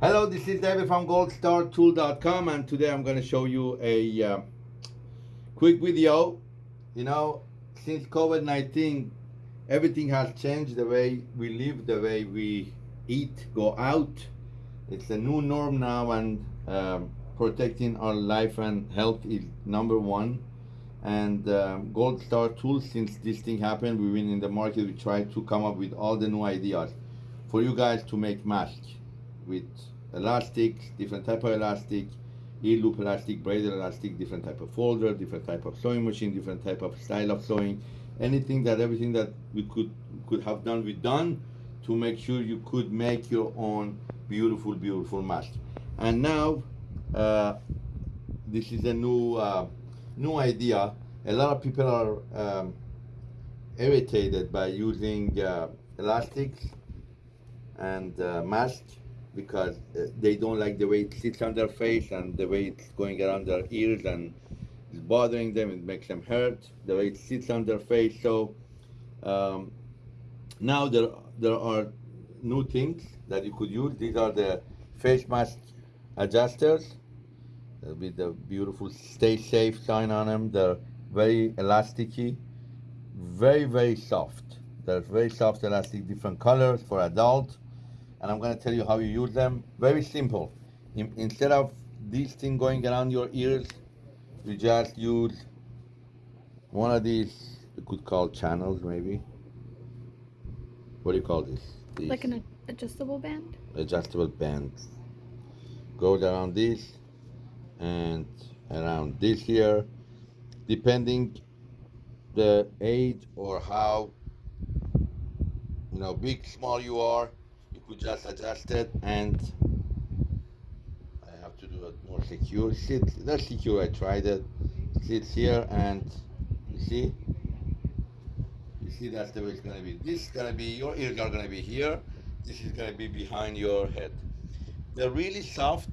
Hello, this is David from goldstartool.com and today I'm going to show you a uh, quick video. You know, since COVID-19, everything has changed the way we live, the way we eat, go out. It's a new norm now and um, protecting our life and health is number one. And um, Gold Star Tools, since this thing happened, we've been in the market, we try to come up with all the new ideas for you guys to make masks with elastic, different type of elastic, E-loop elastic, braided elastic, different type of folder, different type of sewing machine, different type of style of sewing, anything that everything that we could could have done, we done to make sure you could make your own beautiful, beautiful mask. And now, uh, this is a new uh, new idea. A lot of people are um, irritated by using uh, elastics and uh, masks because uh, they don't like the way it sits on their face and the way it's going around their ears and it's bothering them, it makes them hurt, the way it sits on their face. So um, now there, there are new things that you could use. These are the face mask adjusters with the beautiful stay safe sign on them. They're very elasticy, very, very soft. They're very soft elastic, different colors for adult and I'm going to tell you how you use them. Very simple. In, instead of this thing going around your ears, you just use one of these, you could call channels maybe. What do you call this? These like an adjustable band? Adjustable band. Goes around this and around this here, depending the age or how you know big small you are could just adjust it and I have to do it more secure. Sit, that's secure, I tried it. Sits here and you see, you see that's the way it's gonna be. This is gonna be, your ears are gonna be here. This is gonna be behind your head. They're really soft.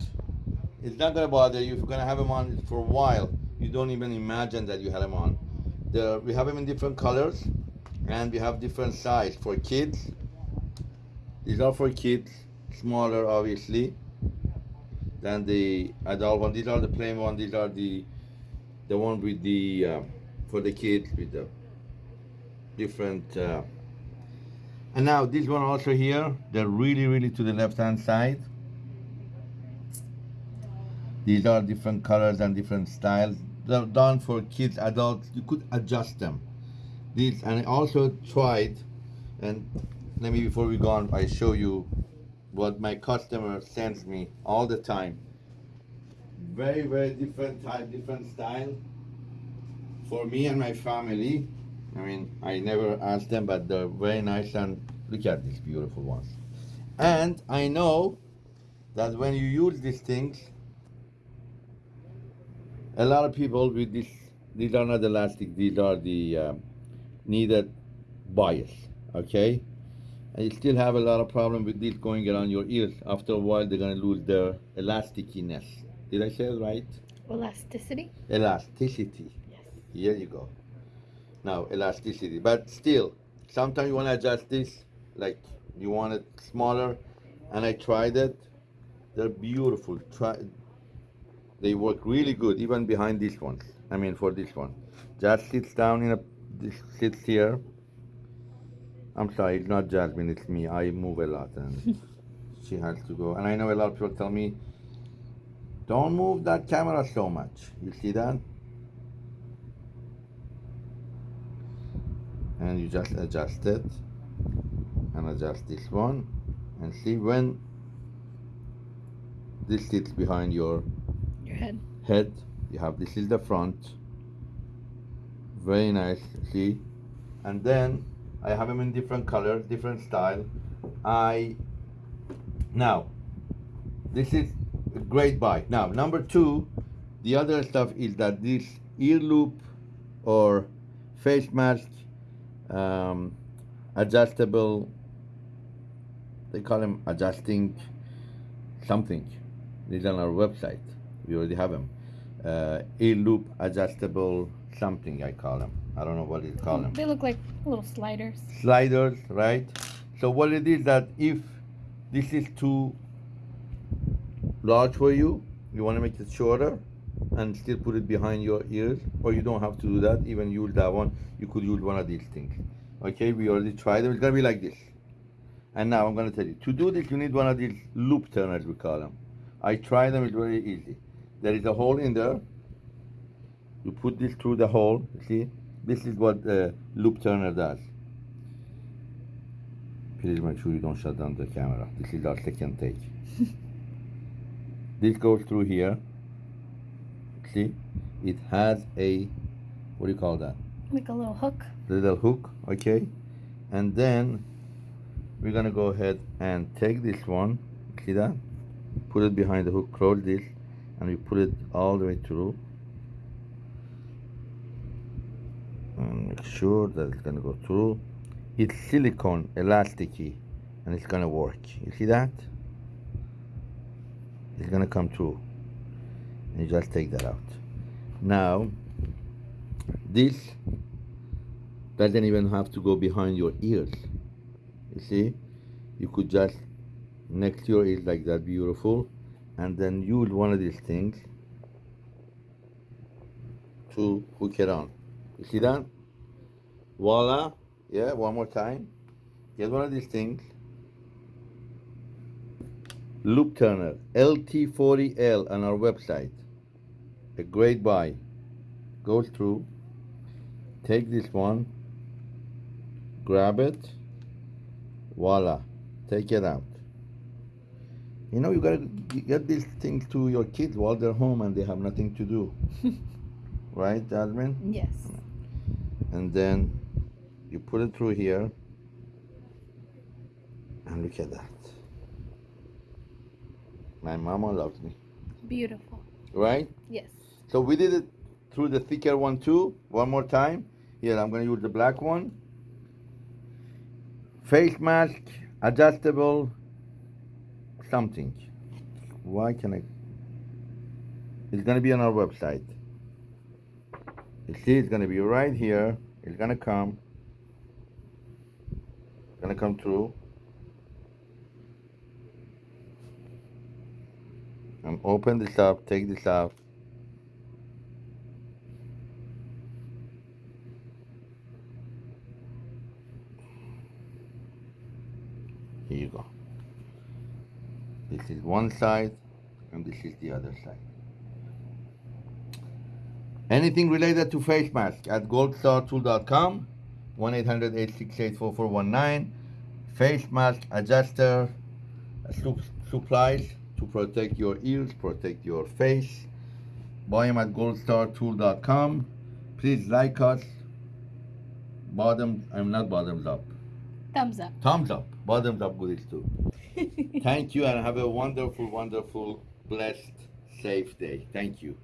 It's not gonna bother you. You're gonna have them on for a while, you don't even imagine that you had them on. They're, we have them in different colors and we have different size for kids these are for kids, smaller obviously than the adult one. These are the plain one. These are the the one with the uh, for the kids with the different. Uh, and now this one also here. They're really really to the left hand side. These are different colors and different styles. They're done for kids, adults. You could adjust them. These and I also tried and let me before we go on I show you what my customer sends me all the time. Very very different type different style. For me and my family I mean I never asked them but they're very nice and look at these beautiful ones. And I know that when you use these things a lot of people with this these are not elastic these are the uh, kneaded bias okay and you still have a lot of problem with this going around your ears. After a while, they're going to lose their elasticiness. Did I say it right? Elasticity? Elasticity. Yes. Here you go. Now, elasticity. But still, sometimes you want to adjust this, like you want it smaller, and I tried it. They're beautiful. Try. They work really good, even behind these ones. I mean, for this one. Just sits down in a, this sits here I'm sorry, it's not Jasmine, it's me. I move a lot and she has to go. And I know a lot of people tell me, don't move that camera so much. You see that? And you just adjust it and adjust this one and see when this sits behind your your head. Head. You have this is the front. Very nice. See? And then I have them in different colors, different style. I now this is a great buy. Now number two, the other stuff is that this ear loop or face mask um, adjustable. They call them adjusting something. These on our website. We already have them. Uh, ear loop adjustable something. I call them. I don't know what it's called. Mm, they look like little sliders. Sliders, right? So what it is that if this is too large for you, you want to make it shorter and still put it behind your ears, or you don't have to do that. Even use that one, you could use one of these things. Okay, we already tried them. It's gonna be like this. And now I'm gonna tell you to do this. You need one of these loop turners, we call them. I tried them. It's very easy. There is a hole in there. You put this through the hole. See, this is what uh, the loop turner does. Please make sure you don't shut down the camera. This is our second take. this goes through here. See, it has a what do you call that? Like a little hook. Little hook, okay? And then we're gonna go ahead and take this one. See that? Put it behind the hook, close this, and we put it all the way through. And make sure that it's gonna go through. It's silicone, elasticy, and it's gonna work. You see that? It's gonna come through. And you just take that out. Now, this doesn't even have to go behind your ears. You see? You could just next to your ears like that, beautiful, and then use one of these things to hook it on. You see that? Voila. Yeah, one more time. Get one of these things. Loop Turner, LT40L on our website. A great buy. Goes through. Take this one. Grab it. Voila. Take it out. You know, you gotta get these things to your kids while they're home and they have nothing to do. right, Jasmine? Yes. And then you put it through here and look at that. My mama loves me. Beautiful. right? Yes. so we did it through the thicker one too one more time. Here i'm going to use the black one. Face mask adjustable something. Why can i? It's going to be on our website. You see it's going to be right here it's to come to come through and open this up take this out Here you go. This is one side and this is the other side. Anything related to face mask at goldstartool.com 1-800-868-4419 face mask adjuster supplies to protect your ears protect your face. Buy them at goldstartool.com please like us. Bottom i'm not bottoms up. Thumbs up. thumbs up. Bottoms up goodies too. Thank you and have a wonderful wonderful blessed safe day. Thank you